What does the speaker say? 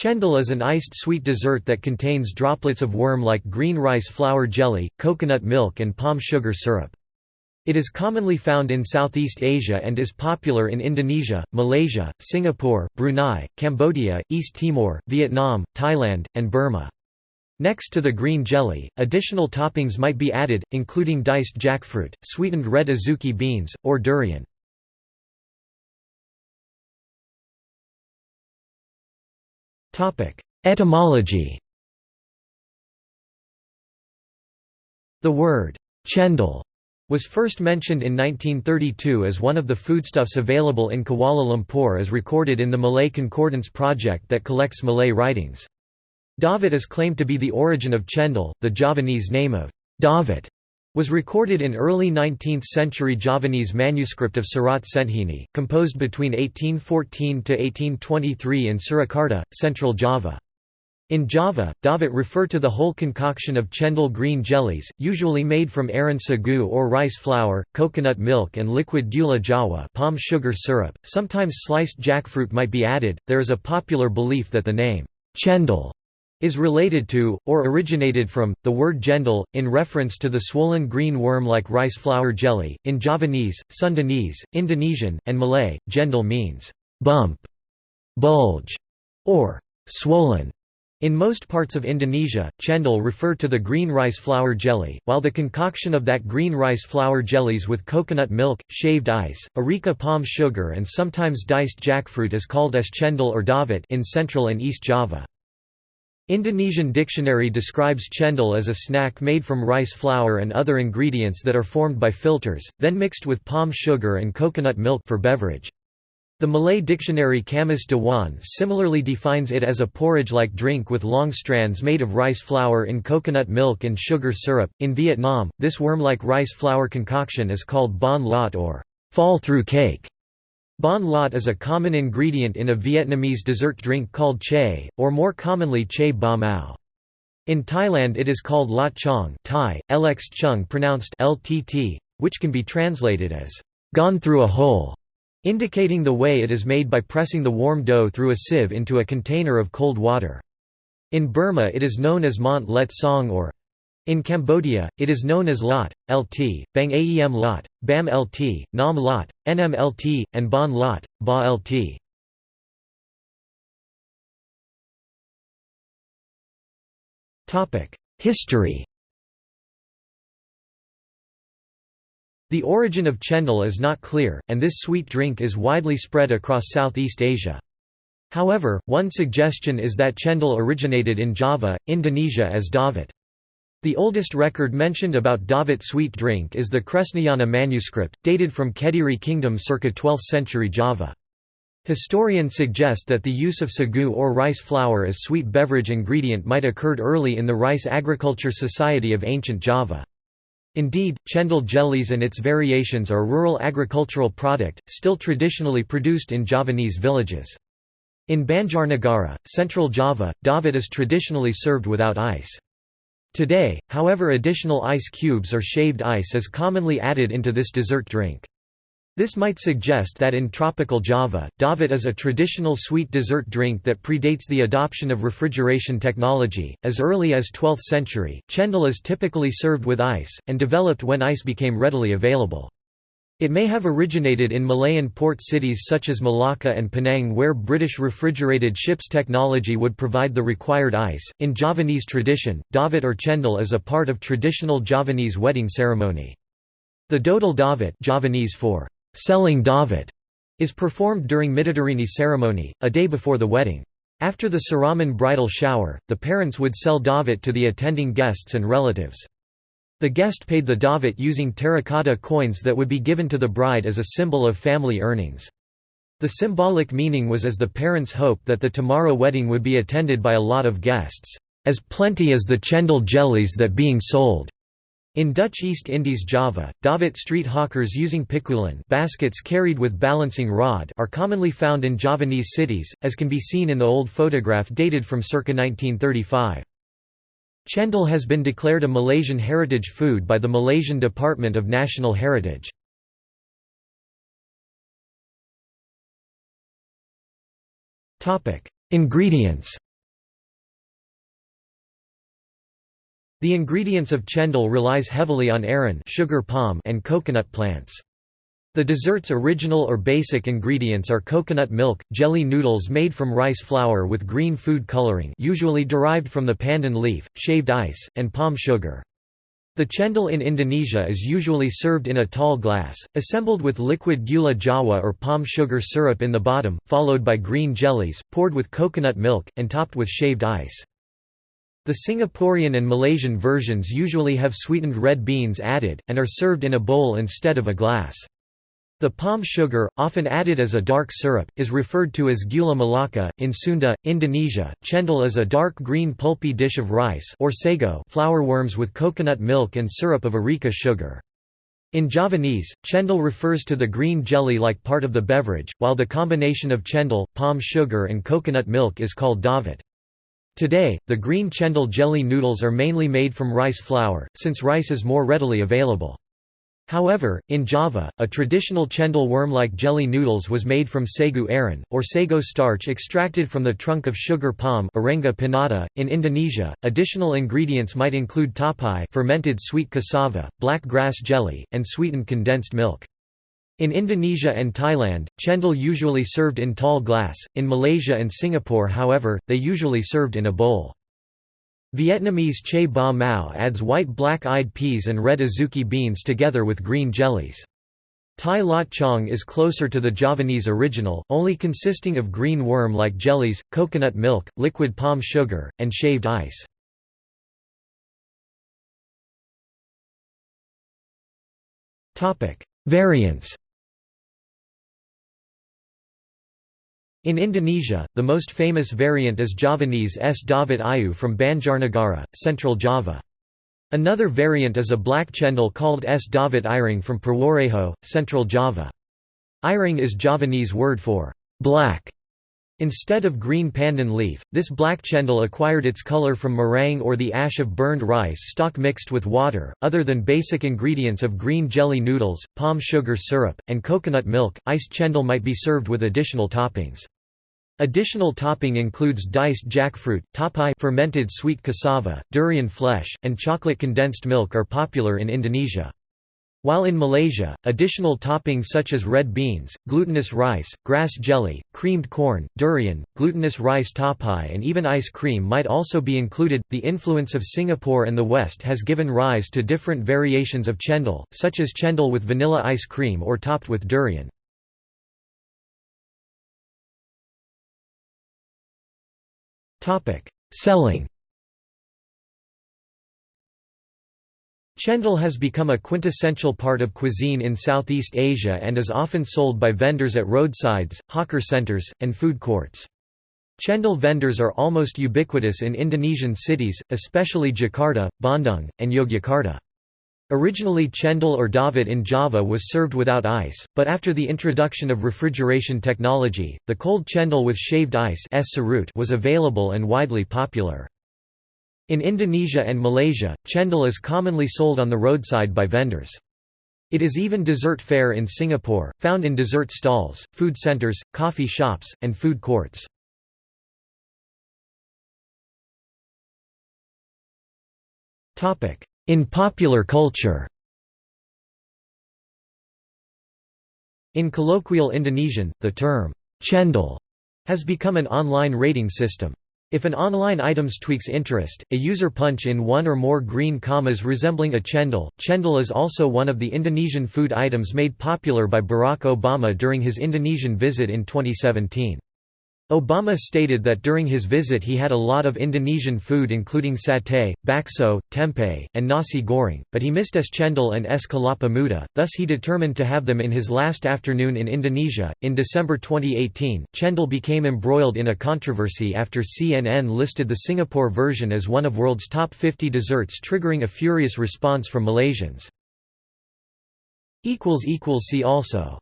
Chendol is an iced sweet dessert that contains droplets of worm like green rice flour jelly, coconut milk and palm sugar syrup. It is commonly found in Southeast Asia and is popular in Indonesia, Malaysia, Singapore, Brunei, Cambodia, East Timor, Vietnam, Thailand, and Burma. Next to the green jelly, additional toppings might be added, including diced jackfruit, sweetened red azuki beans, or durian. Etymology. The word chendol was first mentioned in 1932 as one of the foodstuffs available in Kuala Lumpur as recorded in the Malay Concordance project that collects Malay writings. Dawet is claimed to be the origin of chendol, the Javanese name of Dawet was recorded in early 19th-century Javanese manuscript of Surat Centhini, composed between 1814–1823 in Surakarta, central Java. In Java, dawet refer to the whole concoction of chendol green jellies, usually made from aren sagu or rice flour, coconut milk and liquid gula jawa palm sugar syrup. Sometimes sliced jackfruit might be added. There is a popular belief that the name chendol is related to, or originated from, the word jendol, in reference to the swollen green worm like rice flour jelly. In Javanese, Sundanese, Indonesian, and Malay, jendol means bump, bulge, or swollen. In most parts of Indonesia, chendol refer to the green rice flour jelly, while the concoction of that green rice flour jellies with coconut milk, shaved ice, areca palm sugar and sometimes diced jackfruit is called as chendol or dawet in Central and East Java. Indonesian dictionary describes chendol as a snack made from rice flour and other ingredients that are formed by filters, then mixed with palm sugar and coconut milk for beverage. The Malay dictionary Kamus Dewan similarly defines it as a porridge-like drink with long strands made of rice flour in coconut milk and sugar syrup. In Vietnam, this worm-like rice flour concoction is called bon lot or fall-through cake. Bon lot is a common ingredient in a Vietnamese dessert drink called che, or more commonly che ba mao. In Thailand it is called lot chong Thai, lx chung pronounced ltt, which can be translated as gone through a hole, indicating the way it is made by pressing the warm dough through a sieve into a container of cold water. In Burma it is known as mont let song or in Cambodia, it is known as Lot, Lt, Bang Aem Lot, Bam Lt, Nam Lot, Nm Lt, and Bon Lot, Ba Lt. History The origin of chendol is not clear, and this sweet drink is widely spread across Southeast Asia. However, one suggestion is that chendol originated in Java, Indonesia as davat. The oldest record mentioned about Dawet sweet drink is the Kresnayana manuscript, dated from Kediri Kingdom circa 12th century Java. Historians suggest that the use of sagu or rice flour as sweet beverage ingredient might occurred early in the rice agriculture society of ancient Java. Indeed, chendol jellies and its variations are rural agricultural product, still traditionally produced in Javanese villages. In Banjarnegara, central Java, Dawet is traditionally served without ice. Today, however additional ice cubes or shaved ice is commonly added into this dessert drink. This might suggest that in tropical Java, dawet is a traditional sweet dessert drink that predates the adoption of refrigeration technology. As early as 12th century, chendol is typically served with ice, and developed when ice became readily available. It may have originated in Malayan port cities such as Malacca and Penang, where British refrigerated ships technology would provide the required ice. In Javanese tradition, dawet or chendol is a part of traditional Javanese wedding ceremony. The dodol dawet Javanese for selling dawet is performed during Midodareni ceremony, a day before the wedding. After the Siraman bridal shower, the parents would sell dawet to the attending guests and relatives. The guest paid the dawet using terracotta coins that would be given to the bride as a symbol of family earnings. The symbolic meaning was as the parents hoped that the tomorrow wedding would be attended by a lot of guests, as plenty as the chendol jellies that being sold. In Dutch East Indies Java, dawet street hawkers using pikulan baskets carried with balancing rod are commonly found in Javanese cities, as can be seen in the old photograph dated from circa 1935. Chendol has been declared a Malaysian heritage food by the Malaysian Department of National Heritage. Ingredients The ingredients of chendol relies heavily on aren sugar palm and coconut plants. The dessert's original or basic ingredients are coconut milk, jelly noodles made from rice flour with green food coloring usually derived from the pandan leaf, shaved ice, and palm sugar. The chendol in Indonesia is usually served in a tall glass, assembled with liquid gula jawa or palm sugar syrup in the bottom, followed by green jellies, poured with coconut milk, and topped with shaved ice. The Singaporean and Malaysian versions usually have sweetened red beans added, and are served in a bowl instead of a glass. The palm sugar, often added as a dark syrup, is referred to as gula melaka. In Sunda, Indonesia, chendol is a dark green pulpy dish of rice or sago flour worms with coconut milk and syrup of areca sugar. In Javanese, chendol refers to the green jelly-like part of the beverage, while the combination of chendol, palm sugar and coconut milk is called dawet. Today, the green chendol jelly noodles are mainly made from rice flour, since rice is more readily available. However, in Java, a traditional chendol worm-like jelly noodles was made from sagu aren, or sago starch extracted from the trunk of sugar palm Arenga. .In Indonesia, additional ingredients might include tapai fermented sweet cassava, black grass jelly, and sweetened condensed milk. In Indonesia and Thailand, chendol usually served in tall glass, in Malaysia and Singapore however, they usually served in a bowl. Vietnamese che ba mao adds white black-eyed peas and red azuki beans together with green jellies. Thai lot chong is closer to the Javanese original, only consisting of green worm-like jellies, coconut milk, liquid palm sugar, and shaved ice. Variants In Indonesia, the most famous variant is Javanese es dawet ayu from Banjarnegara, central Java. Another variant is a black chendol called es dawet ireng from Purworejo, central Java. Ireng is Javanese word for black. Instead of green pandan leaf, this black chendol acquired its color from merang or the ash of burned rice stock mixed with water. Other than basic ingredients of green jelly noodles, palm sugar syrup, and coconut milk, iced chendol might be served with additional toppings. Additional topping includes diced jackfruit, tapai fermented sweet cassava, durian flesh, and chocolate condensed milk are popular in Indonesia. While in Malaysia, additional toppings such as red beans, glutinous rice, grass jelly, creamed corn, durian, glutinous rice tapai, and even ice cream might also be included. The influence of Singapore and the West has given rise to different variations of chendol, such as chendol with vanilla ice cream or topped with durian. Selling Chendol has become a quintessential part of cuisine in Southeast Asia and is often sold by vendors at roadsides, hawker centers, and food courts. Chendol vendors are almost ubiquitous in Indonesian cities, especially Jakarta, Bandung, and Yogyakarta. Originally chendol or dawet in Java was served without ice, but after the introduction of refrigeration technology, the cold chendol with shaved ice was available and widely popular. In Indonesia and Malaysia, chendol is commonly sold on the roadside by vendors. It is even dessert fare in Singapore, found in dessert stalls, food centers, coffee shops, and food courts. In popular culture In colloquial Indonesian, the term, chendol, has become an online rating system. If an online item's tweaks interest, a user punch in one or more green commas resembling a chendol. Chendol is also one of the Indonesian food items made popular by Barack Obama during his Indonesian visit in 2017. Obama stated that during his visit he had a lot of Indonesian food including satay, bakso, tempeh, and nasi goreng, but he missed es chendol and es kelapa muda, thus he determined to have them in his last afternoon in Indonesia. In December 2018, chendol became embroiled in a controversy after CNN listed the Singapore version as one of world's top 50 desserts triggering a furious response from Malaysians. See also